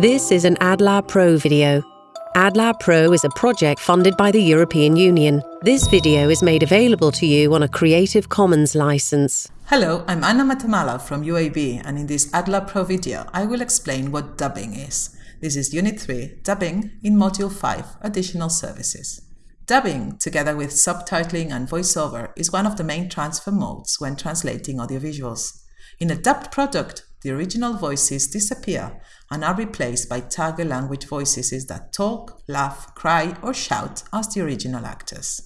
This is an AdLab Pro video. AdLab Pro is a project funded by the European Union. This video is made available to you on a Creative Commons license. Hello, I'm Anna Matamala from UAB and in this AdLab Pro video I will explain what dubbing is. This is Unit 3, Dubbing, in Module 5, Additional Services. Dubbing, together with subtitling and voiceover, is one of the main transfer modes when translating audiovisuals. In a dubbed product, the original voices disappear and are replaced by target language voices that talk, laugh, cry, or shout as the original actors.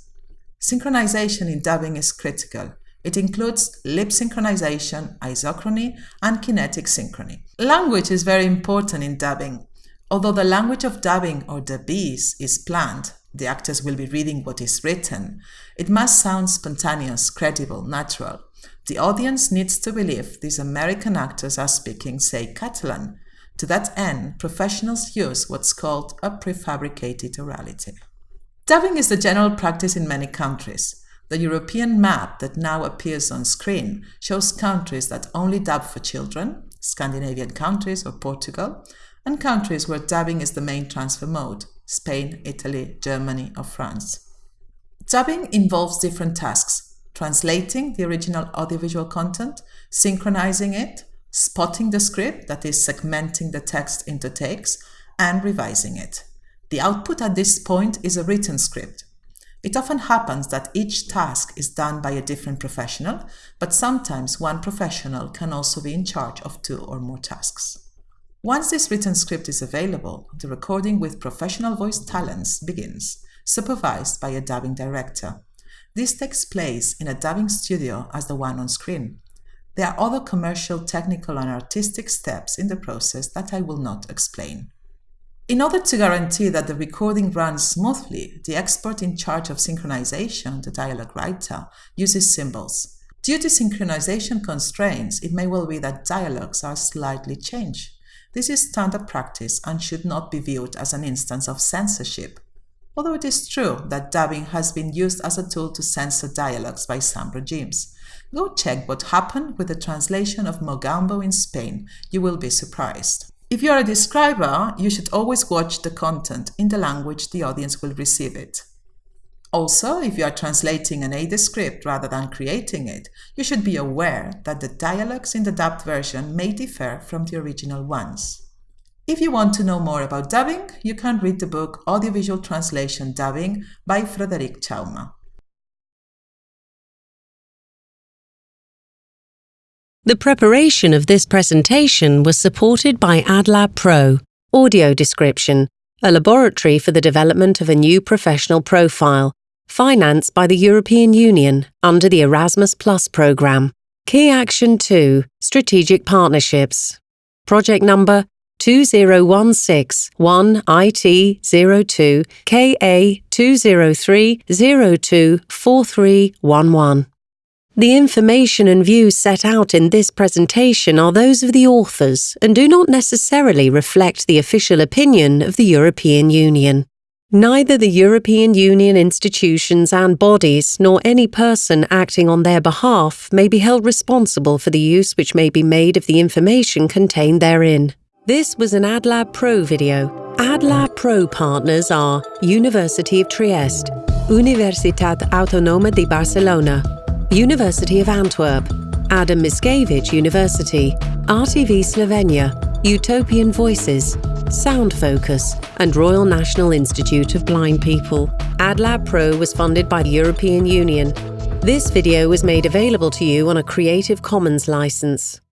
Synchronization in dubbing is critical. It includes lip synchronization, isochrony, and kinetic synchrony. Language is very important in dubbing. Although the language of dubbing or dubbese is planned, the actors will be reading what is written, it must sound spontaneous, credible, natural. The audience needs to believe these American actors are speaking, say, Catalan. To that end, professionals use what's called a prefabricated orality. Dubbing is the general practice in many countries. The European map that now appears on screen shows countries that only dub for children, Scandinavian countries or Portugal, and countries where dubbing is the main transfer mode, Spain, Italy, Germany, or France. Dubbing involves different tasks, translating the original audiovisual content, synchronizing it, spotting the script, that is segmenting the text into takes, and revising it. The output at this point is a written script. It often happens that each task is done by a different professional, but sometimes one professional can also be in charge of two or more tasks. Once this written script is available, the recording with professional voice talents begins, supervised by a dubbing director. This takes place in a dubbing studio as the one on screen. There are other commercial, technical and artistic steps in the process that I will not explain. In order to guarantee that the recording runs smoothly, the expert in charge of synchronization, the dialogue writer, uses symbols. Due to synchronization constraints, it may well be that dialogues are slightly changed. This is standard practice and should not be viewed as an instance of censorship although it is true that dubbing has been used as a tool to censor dialogues by some regimes. Go check what happened with the translation of Mogambo in Spain. You will be surprised. If you are a describer, you should always watch the content in the language the audience will receive it. Also, if you are translating an ADA script rather than creating it, you should be aware that the dialogues in the dubbed version may differ from the original ones. If you want to know more about dubbing, you can read the book Audiovisual Translation Dubbing by Frederic Chaume. The preparation of this presentation was supported by AdLab Pro, Audio Description, a laboratory for the development of a new professional profile, financed by the European Union under the Erasmus Plus programme. Key Action 2 Strategic Partnerships. Project number 20161 IT02 KA 203 024311. The information and views set out in this presentation are those of the authors and do not necessarily reflect the official opinion of the European Union. Neither the European Union institutions and bodies nor any person acting on their behalf may be held responsible for the use which may be made of the information contained therein. This was an AdLab Pro video. AdLab Pro partners are University of Trieste, Universitat Autonoma de Barcelona, University of Antwerp, Adam Mickiewicz University, RTV Slovenia, Utopian Voices, Sound Focus, and Royal National Institute of Blind People. AdLab Pro was funded by the European Union. This video was made available to you on a Creative Commons license.